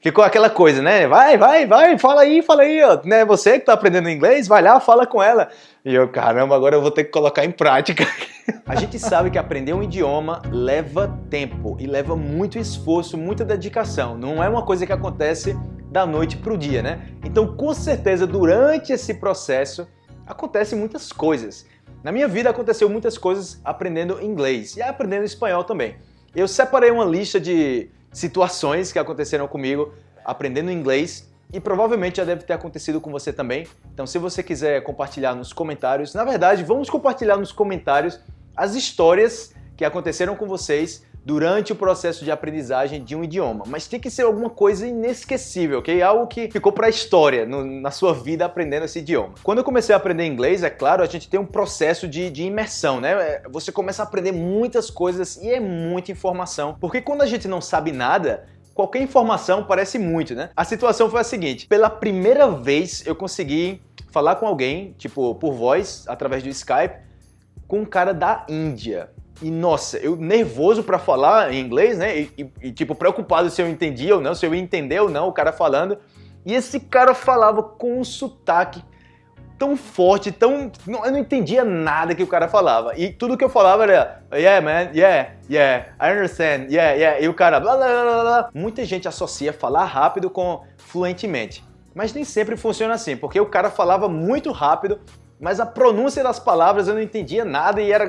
ficou aquela coisa, né? Vai, vai, vai, fala aí, fala aí, ó. Né? Você que tá aprendendo inglês, vai lá, fala com ela. E eu, caramba, agora eu vou ter que colocar em prática. A gente sabe que aprender um idioma leva tempo e leva muito esforço, muita dedicação. Não é uma coisa que acontece da noite para o dia, né? Então, com certeza, durante esse processo, acontecem muitas coisas. Na minha vida aconteceu muitas coisas aprendendo inglês e aprendendo espanhol também. Eu separei uma lista de situações que aconteceram comigo aprendendo inglês e provavelmente já deve ter acontecido com você também. Então se você quiser compartilhar nos comentários, na verdade vamos compartilhar nos comentários as histórias que aconteceram com vocês durante o processo de aprendizagem de um idioma. Mas tem que ser alguma coisa inesquecível, ok? Algo que ficou para a história no, na sua vida aprendendo esse idioma. Quando eu comecei a aprender inglês, é claro, a gente tem um processo de, de imersão, né? É, você começa a aprender muitas coisas e é muita informação. Porque quando a gente não sabe nada, qualquer informação parece muito, né? A situação foi a seguinte, pela primeira vez eu consegui falar com alguém, tipo, por voz, através do Skype, com um cara da Índia. E nossa, eu nervoso para falar em inglês, né? E, e, e, tipo, preocupado se eu entendia ou não, se eu entender ou não o cara falando. E esse cara falava com um sotaque tão forte, tão. Eu não entendia nada que o cara falava. E tudo que eu falava era, yeah, man, yeah, yeah, I understand, yeah, yeah. E o cara, blá, blá, blá, blá. Muita gente associa falar rápido com fluentemente. Mas nem sempre funciona assim, porque o cara falava muito rápido, mas a pronúncia das palavras eu não entendia nada e era.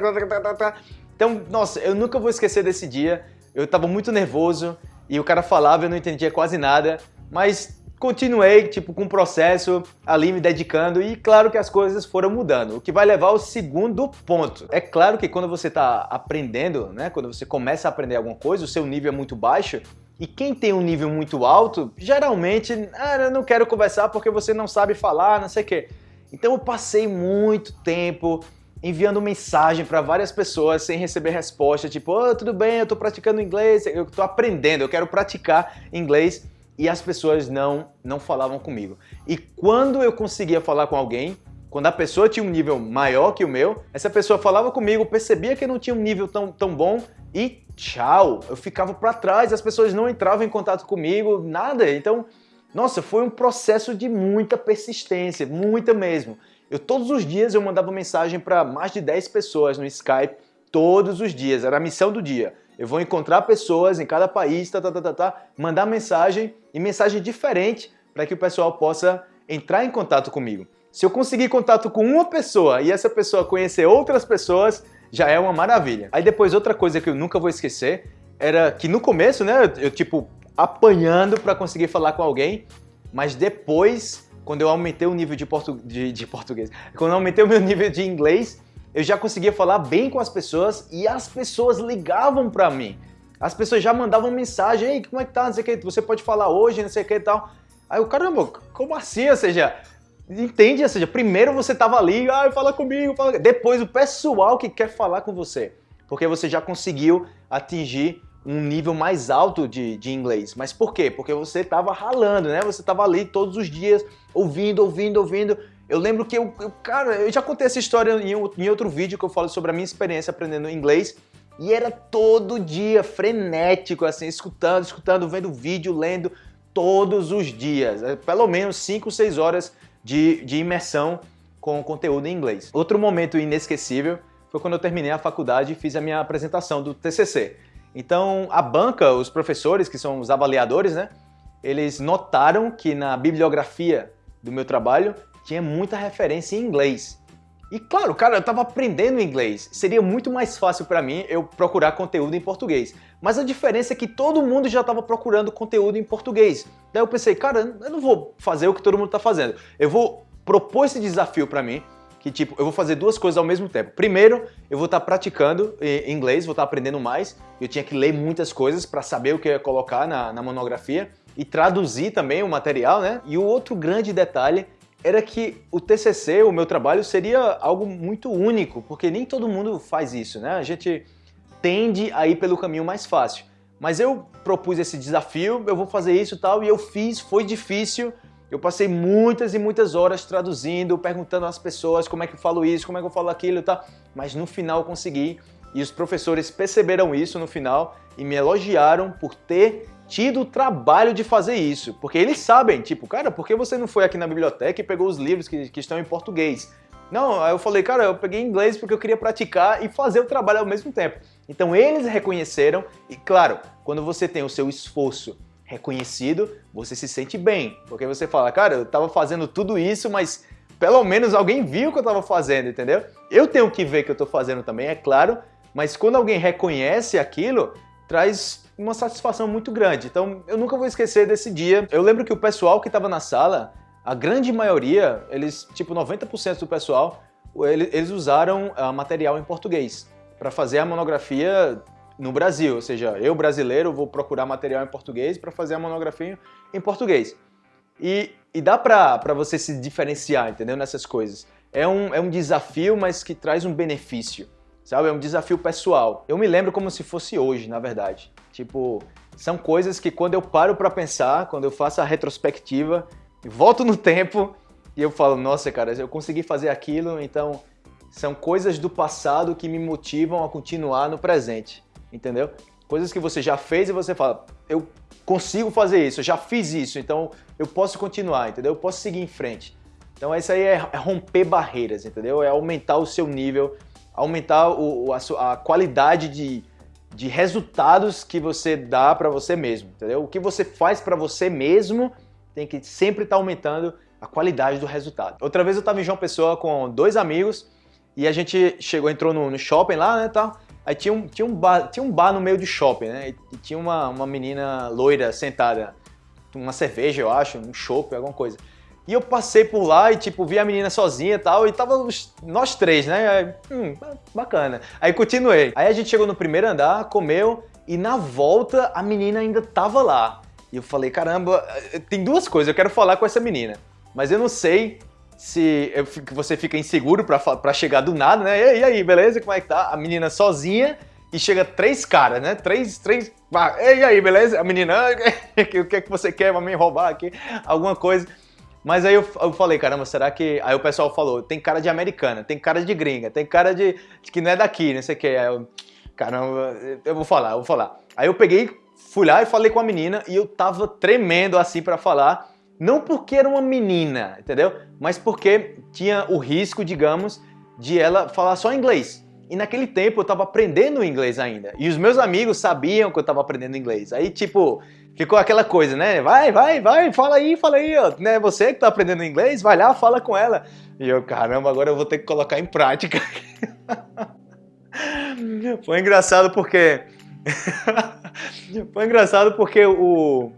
Então, nossa, eu nunca vou esquecer desse dia. Eu estava muito nervoso e o cara falava, eu não entendia quase nada, mas continuei, tipo, com o processo ali me dedicando e claro que as coisas foram mudando, o que vai levar ao segundo ponto. É claro que quando você está aprendendo, né, quando você começa a aprender alguma coisa, o seu nível é muito baixo e quem tem um nível muito alto, geralmente, ah, eu não quero conversar porque você não sabe falar, não sei o quê. Então eu passei muito tempo enviando mensagem para várias pessoas sem receber resposta, tipo, oh, tudo bem, eu estou praticando inglês, eu estou aprendendo, eu quero praticar inglês, e as pessoas não, não falavam comigo. E quando eu conseguia falar com alguém, quando a pessoa tinha um nível maior que o meu, essa pessoa falava comigo, percebia que eu não tinha um nível tão, tão bom e tchau, eu ficava para trás, as pessoas não entravam em contato comigo, nada. Então, nossa, foi um processo de muita persistência, muita mesmo. Eu todos os dias eu mandava mensagem para mais de 10 pessoas no Skype, todos os dias, era a missão do dia. Eu vou encontrar pessoas em cada país, tá, tá, tá, tá, tá mandar mensagem e mensagem diferente para que o pessoal possa entrar em contato comigo. Se eu conseguir contato com uma pessoa e essa pessoa conhecer outras pessoas, já é uma maravilha. Aí depois outra coisa que eu nunca vou esquecer era que no começo, né, eu, tipo apanhando para conseguir falar com alguém, mas depois quando eu aumentei o nível de, portu de, de português, quando eu aumentei o meu nível de inglês, eu já conseguia falar bem com as pessoas e as pessoas ligavam para mim. As pessoas já mandavam mensagem, ei, como é que tá, não sei o que, você pode falar hoje, não sei o que e tal. Aí o caramba, como assim? Ou seja, entende? Ou seja, primeiro você tava ali, ah, fala comigo, fala... depois o pessoal que quer falar com você, porque você já conseguiu atingir um nível mais alto de, de inglês. Mas por quê? Porque você estava ralando, né? Você estava ali todos os dias, ouvindo, ouvindo, ouvindo. Eu lembro que eu, eu cara, eu já contei essa história em, em outro vídeo que eu falo sobre a minha experiência aprendendo inglês. E era todo dia, frenético, assim, escutando, escutando, vendo vídeo, lendo, todos os dias. É, pelo menos 5, 6 horas de, de imersão com conteúdo em inglês. Outro momento inesquecível foi quando eu terminei a faculdade e fiz a minha apresentação do TCC. Então, a banca, os professores, que são os avaliadores, né? Eles notaram que na bibliografia do meu trabalho tinha muita referência em inglês. E claro, cara, eu estava aprendendo inglês. Seria muito mais fácil para mim eu procurar conteúdo em português. Mas a diferença é que todo mundo já estava procurando conteúdo em português. Daí eu pensei, cara, eu não vou fazer o que todo mundo está fazendo. Eu vou propor esse desafio para mim que tipo, eu vou fazer duas coisas ao mesmo tempo. Primeiro, eu vou estar tá praticando inglês, vou estar tá aprendendo mais. Eu tinha que ler muitas coisas para saber o que eu ia colocar na, na monografia e traduzir também o material, né? E o outro grande detalhe era que o TCC, o meu trabalho, seria algo muito único, porque nem todo mundo faz isso, né? A gente tende a ir pelo caminho mais fácil. Mas eu propus esse desafio, eu vou fazer isso e tal, e eu fiz, foi difícil, eu passei muitas e muitas horas traduzindo, perguntando às pessoas como é que eu falo isso, como é que eu falo aquilo e tal, mas no final consegui e os professores perceberam isso no final e me elogiaram por ter tido o trabalho de fazer isso. Porque eles sabem, tipo, cara, por que você não foi aqui na biblioteca e pegou os livros que, que estão em português? Não, aí eu falei, cara, eu peguei inglês porque eu queria praticar e fazer o trabalho ao mesmo tempo. Então eles reconheceram e, claro, quando você tem o seu esforço reconhecido, você se sente bem. Porque você fala, cara, eu estava fazendo tudo isso, mas pelo menos alguém viu o que eu estava fazendo, entendeu? Eu tenho que ver o que eu estou fazendo também, é claro, mas quando alguém reconhece aquilo, traz uma satisfação muito grande. Então eu nunca vou esquecer desse dia. Eu lembro que o pessoal que estava na sala, a grande maioria, eles, tipo 90% do pessoal, eles usaram uh, material em português para fazer a monografia no Brasil. Ou seja, eu brasileiro vou procurar material em português para fazer a monografia em português. E, e dá para você se diferenciar, entendeu? Nessas coisas. É um, é um desafio, mas que traz um benefício, sabe? É um desafio pessoal. Eu me lembro como se fosse hoje, na verdade. Tipo, são coisas que quando eu paro para pensar, quando eu faço a retrospectiva, volto no tempo e eu falo, nossa, cara, eu consegui fazer aquilo, então são coisas do passado que me motivam a continuar no presente, entendeu? Coisas que você já fez e você fala, eu consigo fazer isso, eu já fiz isso, então eu posso continuar, entendeu? Eu posso seguir em frente. Então isso aí é, é romper barreiras, entendeu? É aumentar o seu nível, aumentar o, a, a qualidade de, de resultados que você dá para você mesmo, entendeu? O que você faz para você mesmo tem que sempre estar tá aumentando a qualidade do resultado. Outra vez eu estava em João Pessoa com dois amigos e a gente chegou, entrou no, no shopping lá, né, tal. Aí tinha um, tinha, um bar, tinha um bar no meio do shopping, né? E tinha uma, uma menina loira sentada, uma cerveja, eu acho, um chopp, alguma coisa. E eu passei por lá e, tipo, vi a menina sozinha e tal, e tava nós três, né? Aí, hum, bacana. Aí continuei. Aí a gente chegou no primeiro andar, comeu, e na volta a menina ainda tava lá. E eu falei, caramba, eh, tem duas coisas, eu quero falar com essa menina. Mas eu não sei se você fica inseguro para chegar do nada, né? E aí, beleza? Como é que tá? A menina sozinha e chega três caras, né? Três, três. Ah, e aí, beleza? A menina, o que é que você quer pra me roubar aqui? Alguma coisa. Mas aí eu, eu, falei, caramba, será que. Aí o pessoal falou: tem cara de americana, tem cara de gringa, tem cara de, de que não é daqui, não sei o que. Aí eu, caramba, eu vou falar, eu vou falar. Aí eu peguei, fui lá e falei com a menina e eu tava tremendo assim para falar. Não porque era uma menina, entendeu? Mas porque tinha o risco, digamos, de ela falar só inglês. E naquele tempo eu estava aprendendo inglês ainda. E os meus amigos sabiam que eu estava aprendendo inglês. Aí, tipo, ficou aquela coisa, né? Vai, vai, vai, fala aí, fala aí. Ó. Né? Você que está aprendendo inglês, vai lá, fala com ela. E eu, caramba, agora eu vou ter que colocar em prática. Foi engraçado porque. Foi engraçado porque o.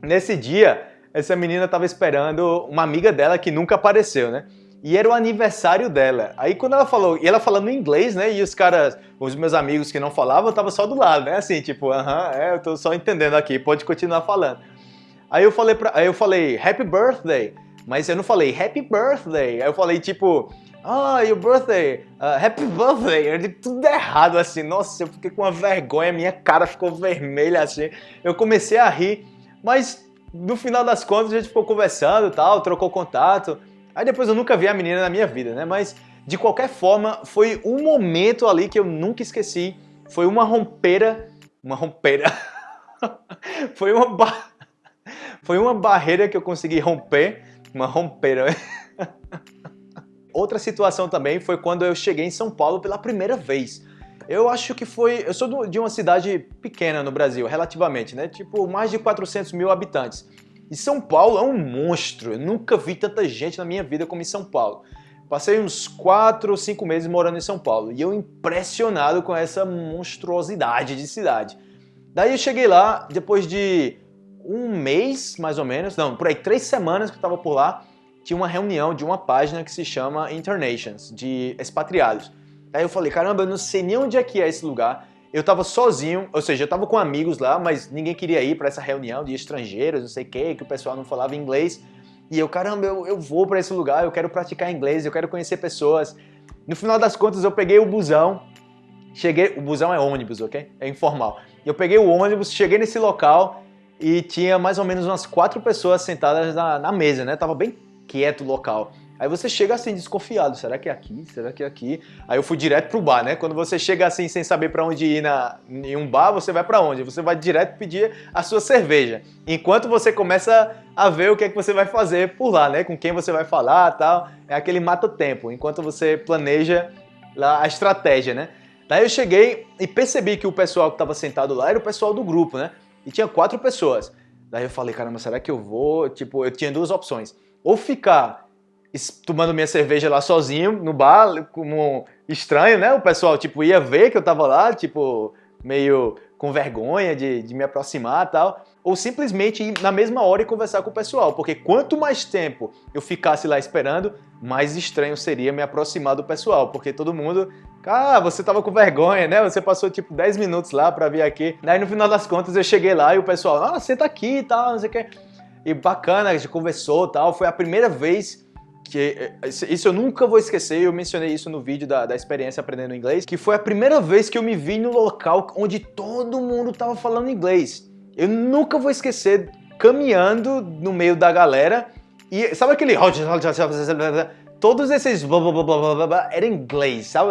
Nesse dia essa menina estava esperando uma amiga dela que nunca apareceu, né? E era o aniversário dela. Aí quando ela falou, e ela falando inglês, né? E os caras, os meus amigos que não falavam, tava só do lado, né? Assim, tipo, aham, é, eu tô só entendendo aqui, pode continuar falando. Aí eu falei pra, aí eu falei, happy birthday. Mas eu não falei happy birthday. Aí eu falei tipo, ah, oh, your birthday, uh, happy birthday. Eu disse tudo errado assim. Nossa, eu fiquei com uma vergonha, minha cara ficou vermelha assim. Eu comecei a rir, mas no final das contas a gente ficou conversando tal, trocou contato. Aí depois eu nunca vi a menina na minha vida, né? Mas de qualquer forma, foi um momento ali que eu nunca esqueci. Foi uma rompeira. Uma rompeira. foi uma ba... Foi uma barreira que eu consegui romper. Uma rompeira. Outra situação também foi quando eu cheguei em São Paulo pela primeira vez. Eu acho que foi. Eu sou de uma cidade pequena no Brasil, relativamente, né? Tipo, mais de 400 mil habitantes. E São Paulo é um monstro. Eu nunca vi tanta gente na minha vida como em São Paulo. Passei uns 4 ou 5 meses morando em São Paulo e eu impressionado com essa monstruosidade de cidade. Daí eu cheguei lá, depois de um mês, mais ou menos, não, por aí três semanas que eu estava por lá, tinha uma reunião de uma página que se chama Internations, de expatriados. Aí eu falei, caramba, eu não sei nem onde é que é esse lugar. Eu tava sozinho, ou seja, eu tava com amigos lá, mas ninguém queria ir para essa reunião de estrangeiros, não sei o que, que o pessoal não falava inglês. E eu, caramba, eu, eu vou para esse lugar, eu quero praticar inglês, eu quero conhecer pessoas. No final das contas, eu peguei o busão, cheguei, o busão é ônibus, ok? É informal. Eu peguei o ônibus, cheguei nesse local e tinha mais ou menos umas quatro pessoas sentadas na, na mesa, né? Tava bem quieto o local. Aí você chega assim desconfiado, será que é aqui? Será que é aqui? Aí eu fui direto pro bar, né? Quando você chega assim sem saber para onde ir na, em um bar, você vai para onde? Você vai direto pedir a sua cerveja. Enquanto você começa a ver o que é que você vai fazer por lá, né? Com quem você vai falar, tal. É aquele mata tempo, enquanto você planeja lá a estratégia, né? Daí eu cheguei e percebi que o pessoal que estava sentado lá era o pessoal do grupo, né? E tinha quatro pessoas. Daí eu falei, caramba, será que eu vou? Tipo, eu tinha duas opções. Ou ficar tomando minha cerveja lá sozinho no bar, como estranho, né? O pessoal, tipo, ia ver que eu tava lá, tipo, meio com vergonha de, de me aproximar e tal. Ou simplesmente ir na mesma hora e conversar com o pessoal, porque quanto mais tempo eu ficasse lá esperando, mais estranho seria me aproximar do pessoal, porque todo mundo, ah, você tava com vergonha, né? Você passou tipo 10 minutos lá pra vir aqui. Daí no final das contas eu cheguei lá e o pessoal, ah, senta aqui e tal, não sei o que. E bacana, a gente conversou e tal. Foi a primeira vez que eh, isso eu nunca vou esquecer, eu mencionei isso no vídeo da, da experiência aprendendo inglês, que foi a primeira vez que eu me vi no local onde todo mundo tava falando inglês. Eu nunca vou esquecer caminhando no meio da galera e sabe aquele todos esses blá blá blá blá blá blá era inglês, sabe?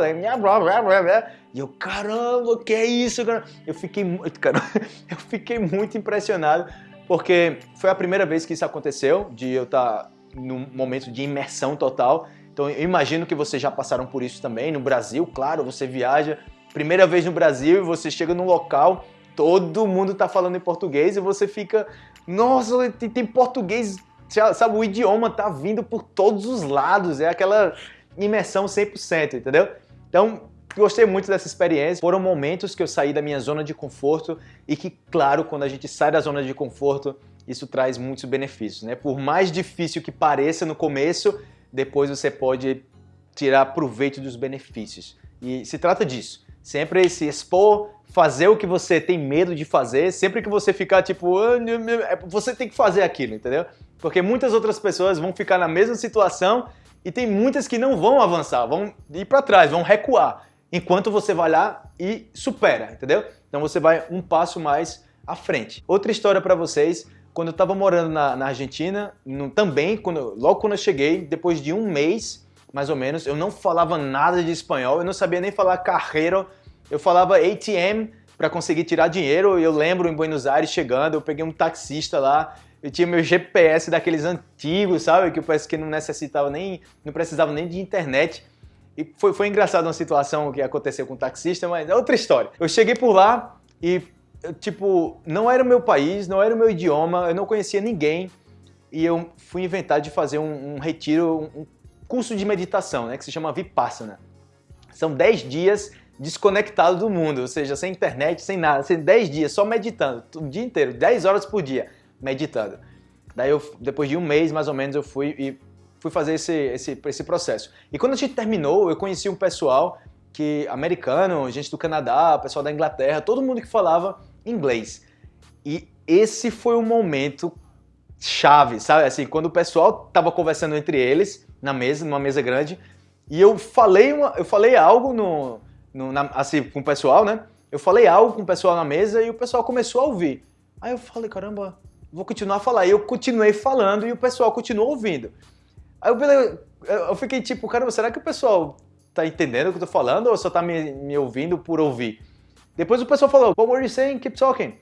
E eu, caramba, que é isso, cara? Eu fiquei muito, cara, eu fiquei muito impressionado porque foi a primeira vez que isso aconteceu, de eu estar tá num momento de imersão total. Então eu imagino que vocês já passaram por isso também. No Brasil, claro, você viaja, primeira vez no Brasil, e você chega num local, todo mundo está falando em português e você fica, nossa, tem, tem português, sabe, o idioma tá vindo por todos os lados, é aquela imersão 100%, entendeu? Então, gostei muito dessa experiência. Foram momentos que eu saí da minha zona de conforto e que, claro, quando a gente sai da zona de conforto, isso traz muitos benefícios. Né? Por mais difícil que pareça no começo, depois você pode tirar proveito dos benefícios. E se trata disso. Sempre se expor, fazer o que você tem medo de fazer, sempre que você ficar tipo, ah, é, você tem que fazer aquilo, entendeu? Porque muitas outras pessoas vão ficar na mesma situação e tem muitas que não vão avançar, vão ir para trás, vão recuar, enquanto você vai lá e supera, entendeu? Então você vai um passo mais à frente. Outra história para vocês quando eu estava morando na, na Argentina, no, também, quando, logo quando eu cheguei, depois de um mês, mais ou menos, eu não falava nada de espanhol, eu não sabia nem falar carreiro, eu falava ATM para conseguir tirar dinheiro, eu lembro em Buenos Aires chegando, eu peguei um taxista lá, eu tinha meu GPS daqueles antigos, sabe, que parece que não necessitava nem, não precisava nem de internet, e foi, foi engraçado uma situação que aconteceu com o taxista, mas é outra história. Eu cheguei por lá e tipo, não era o meu país, não era o meu idioma, eu não conhecia ninguém e eu fui inventar de fazer um, um retiro, um curso de meditação, né, que se chama Vipassana. São 10 dias desconectado do mundo, ou seja, sem internet, sem nada, sem 10 dias só meditando, o dia inteiro, 10 horas por dia meditando. Daí eu, depois de um mês mais ou menos, eu fui e fui fazer esse, esse, esse processo. E quando a gente terminou, eu conheci um pessoal que americano, gente do Canadá, pessoal da Inglaterra, todo mundo que falava inglês. E esse foi o momento chave, sabe? Assim, quando o pessoal tava conversando entre eles, na mesa, numa mesa grande, e eu falei, uma, eu falei algo no, no na, assim, com o pessoal, né? Eu falei algo com o pessoal na mesa e o pessoal começou a ouvir. Aí eu falei, caramba, vou continuar a falar. E eu continuei falando e o pessoal continuou ouvindo. Aí eu, eu fiquei tipo, caramba, será que o pessoal tá entendendo o que eu tô falando ou só tá me, me ouvindo por ouvir? Depois o pessoal falou, what were you saying? Keep talking.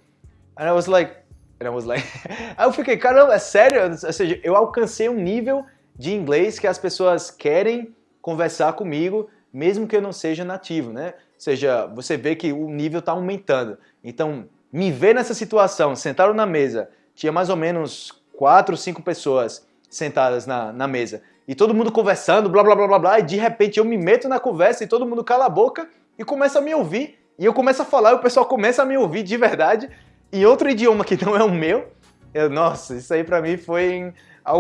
And I was like, and I was like, aí eu fiquei, caramba, é sério? Ou seja, eu alcancei um nível de inglês que as pessoas querem conversar comigo, mesmo que eu não seja nativo, né? Ou seja, você vê que o nível está aumentando. Então, me ver nessa situação, sentaram na mesa, tinha mais ou menos quatro, cinco pessoas sentadas na, na mesa, e todo mundo conversando, blá, blá, blá, blá, blá, e de repente eu me meto na conversa e todo mundo cala a boca e começa a me ouvir, e eu começo a falar e o pessoal começa a me ouvir de verdade em outro idioma que não é o meu. Eu, nossa, isso aí pra mim foi...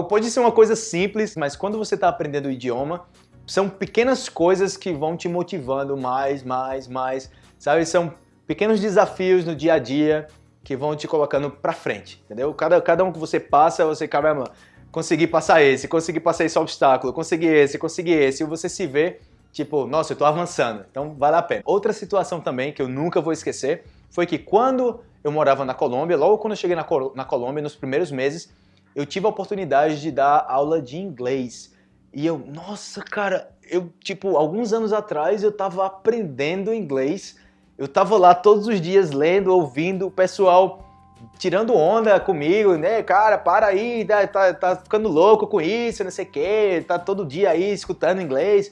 Pode ser uma coisa simples, mas quando você tá aprendendo o idioma, são pequenas coisas que vão te motivando mais, mais, mais, sabe? São pequenos desafios no dia a dia que vão te colocando pra frente, entendeu? Cada, cada um que você passa, você, caramba, consegui passar esse, consegui passar esse obstáculo, consegui esse, consegui esse, e você se vê tipo, nossa, eu tô avançando, então vale a pena. Outra situação também que eu nunca vou esquecer foi que quando eu morava na Colômbia, logo quando eu cheguei na, na Colômbia, nos primeiros meses, eu tive a oportunidade de dar aula de inglês. E eu, nossa, cara, eu, tipo, alguns anos atrás eu tava aprendendo inglês, eu tava lá todos os dias lendo, ouvindo o pessoal tirando onda comigo, né? Cara, para aí, tá, tá, tá ficando louco com isso, não sei o quê, tá todo dia aí escutando inglês.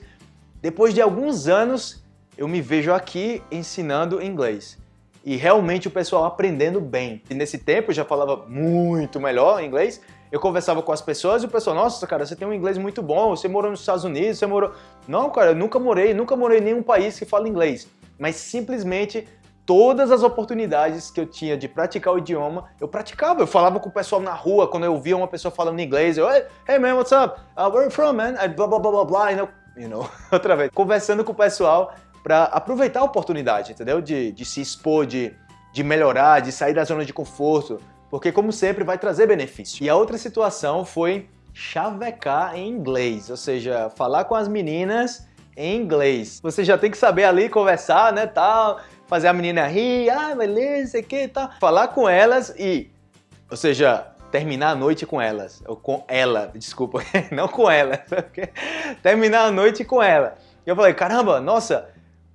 Depois de alguns anos, eu me vejo aqui ensinando inglês. E realmente o pessoal aprendendo bem. E nesse tempo eu já falava muito melhor inglês. Eu conversava com as pessoas e o pessoal, nossa, cara, você tem um inglês muito bom, você morou nos Estados Unidos, você morou... Não, cara, eu nunca morei, nunca morei em nenhum país que fala inglês. Mas simplesmente todas as oportunidades que eu tinha de praticar o idioma, eu praticava. Eu falava com o pessoal na rua, quando eu via uma pessoa falando inglês, eu, hey man, what's up? Uh, where are you from, man? Blah, blah, blah, blah, blah, you know, outra vez. Conversando com o pessoal para aproveitar a oportunidade, entendeu? De, de se expor, de, de melhorar, de sair da zona de conforto, porque como sempre vai trazer benefício. E a outra situação foi chavecar em inglês, ou seja, falar com as meninas em inglês. Você já tem que saber ali conversar, né, tal, fazer a menina rir, ah, beleza, que, tal. Falar com elas e, ou seja, terminar a noite com elas, ou com ela, desculpa, não com ela, terminar a noite com ela. E eu falei, caramba, nossa,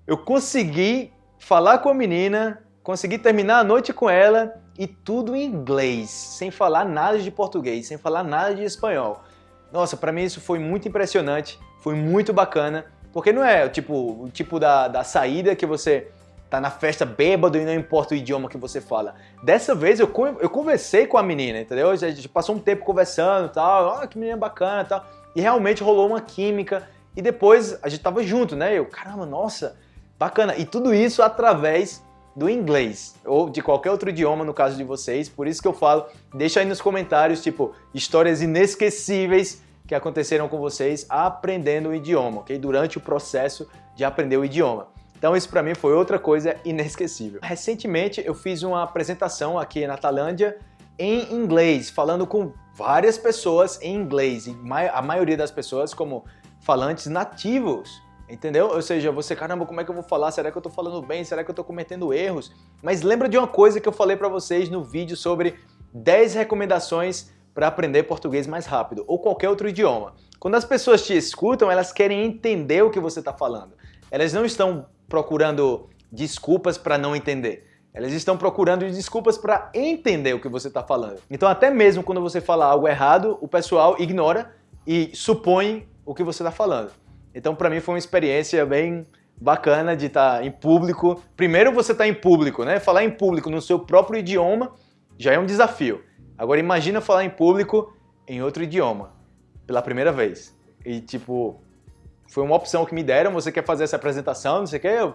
eu consegui falar com a menina, consegui terminar a noite com ela e tudo em inglês, sem falar nada de português, sem falar nada de espanhol. Nossa, para mim isso foi muito impressionante, foi muito bacana, porque não é tipo, o tipo da, da saída que você tá na festa bêbado e não importa o idioma que você fala. Dessa vez eu, eu conversei com a menina, entendeu? A gente passou um tempo conversando e tal, ah, que menina bacana e tal. E realmente rolou uma química. E depois a gente tava junto, né? Eu, caramba, nossa, bacana. E tudo isso através do inglês ou de qualquer outro idioma no caso de vocês. Por isso que eu falo, deixa aí nos comentários, tipo, histórias inesquecíveis que aconteceram com vocês aprendendo o idioma, ok? Durante o processo de aprender o idioma. Então isso para mim foi outra coisa inesquecível. Recentemente eu fiz uma apresentação aqui na Talândia em inglês, falando com várias pessoas em inglês, a maioria das pessoas como falantes nativos, entendeu? Ou seja, você, caramba, como é que eu vou falar? Será que eu tô falando bem? Será que eu tô cometendo erros? Mas lembra de uma coisa que eu falei para vocês no vídeo sobre 10 recomendações para aprender português mais rápido, ou qualquer outro idioma. Quando as pessoas te escutam, elas querem entender o que você está falando. Elas não estão procurando desculpas para não entender. Elas estão procurando desculpas para entender o que você está falando. Então até mesmo quando você fala algo errado, o pessoal ignora e supõe o que você está falando. Então para mim foi uma experiência bem bacana de estar tá em público. Primeiro você está em público, né? Falar em público no seu próprio idioma já é um desafio. Agora imagina falar em público em outro idioma, pela primeira vez. E tipo, foi uma opção que me deram, você quer fazer essa apresentação, não sei o que, eu,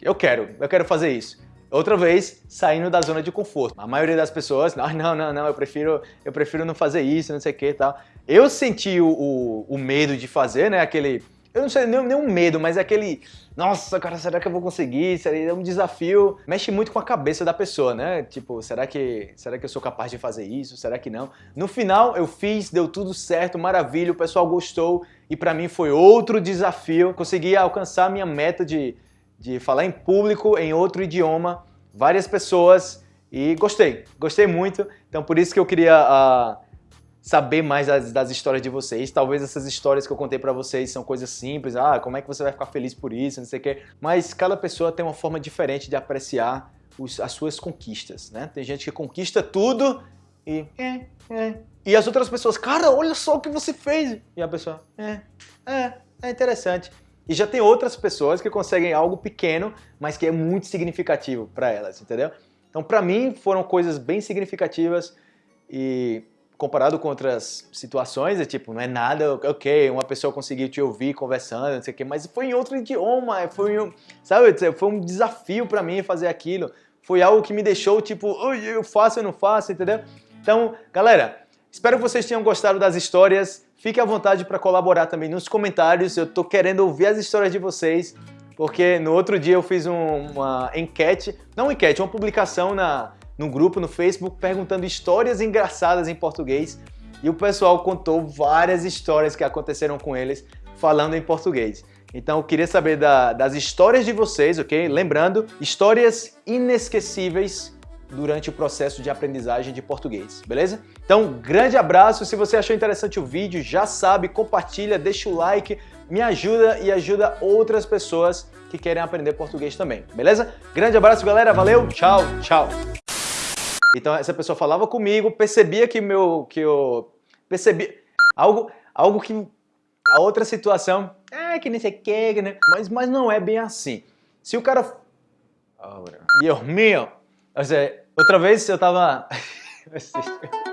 eu quero, eu quero fazer isso. Outra vez, saindo da zona de conforto. A maioria das pessoas, não, não, não, não eu prefiro, eu prefiro não fazer isso, não sei o que e tal. Eu senti o, o, o medo de fazer, né, aquele eu não sei nem, nem um medo, mas é aquele, nossa, cara, será que eu vou conseguir? Seria um desafio. Mexe muito com a cabeça da pessoa, né? Tipo, será que, será que eu sou capaz de fazer isso? Será que não? No final, eu fiz, deu tudo certo, maravilha, o pessoal gostou e para mim foi outro desafio. Consegui alcançar a minha meta de, de falar em público, em outro idioma, várias pessoas e gostei, gostei muito. Então, por isso que eu queria... Uh, saber mais das, das, histórias de vocês. Talvez essas histórias que eu contei para vocês são coisas simples, ah, como é que você vai ficar feliz por isso, não sei o quê. Mas cada pessoa tem uma forma diferente de apreciar os, as suas conquistas, né? Tem gente que conquista tudo e... É, é. E as outras pessoas, cara, olha só o que você fez. E a pessoa, é, é, é interessante. E já tem outras pessoas que conseguem algo pequeno, mas que é muito significativo para elas, entendeu? Então, para mim, foram coisas bem significativas e comparado com outras situações, é tipo, não é nada, ok, uma pessoa conseguiu te ouvir conversando, não sei o quê, mas foi em outro idioma, foi um, sabe, foi um desafio para mim fazer aquilo, foi algo que me deixou tipo, eu faço, eu não faço, entendeu? Então, galera, espero que vocês tenham gostado das histórias, fique à vontade para colaborar também nos comentários, eu tô querendo ouvir as histórias de vocês, porque no outro dia eu fiz um, uma enquete, não enquete, uma publicação na no grupo no Facebook perguntando histórias engraçadas em português e o pessoal contou várias histórias que aconteceram com eles falando em português. Então eu queria saber da, das histórias de vocês, ok? Lembrando, histórias inesquecíveis durante o processo de aprendizagem de português, beleza? Então, grande abraço, se você achou interessante o vídeo, já sabe, compartilha, deixa o like, me ajuda e ajuda outras pessoas que querem aprender português também, beleza? Grande abraço, galera, valeu, tchau, tchau! Então essa pessoa falava comigo, percebia que meu, que eu, percebi algo, algo que a outra situação, é que nem sei que, né? mas, mas não é bem assim. Se o cara, oh, Deus meu, outra vez eu tava